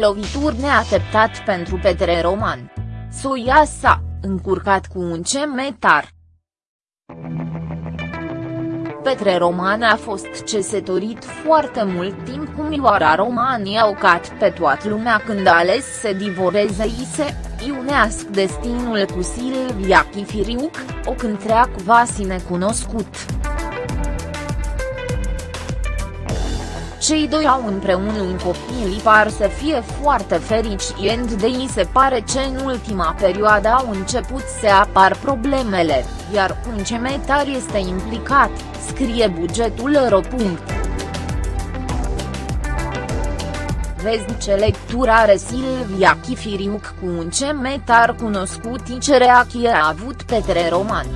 Lovituri neașteptat pentru Petre Roman. Soia s-a încurcat cu un cemetar. Petre Roman a fost cesătorit foarte mult timp cu Mioara Roman i-a ocat pe toată lumea când a ales să divoreze i se iunească destinul cu Silvia Chifiriuc, o cântreac vasi necunoscut. Cei doi au împreună un copil par să fie foarte fericient de ei se pare că în ultima perioadă au început să apar problemele, iar un cemetar este implicat, scrie bugetul ro. Vezi ce lectură are Silvia Chifiriuc cu un cemetar cunoscut ce reacție a avut Petre Roman.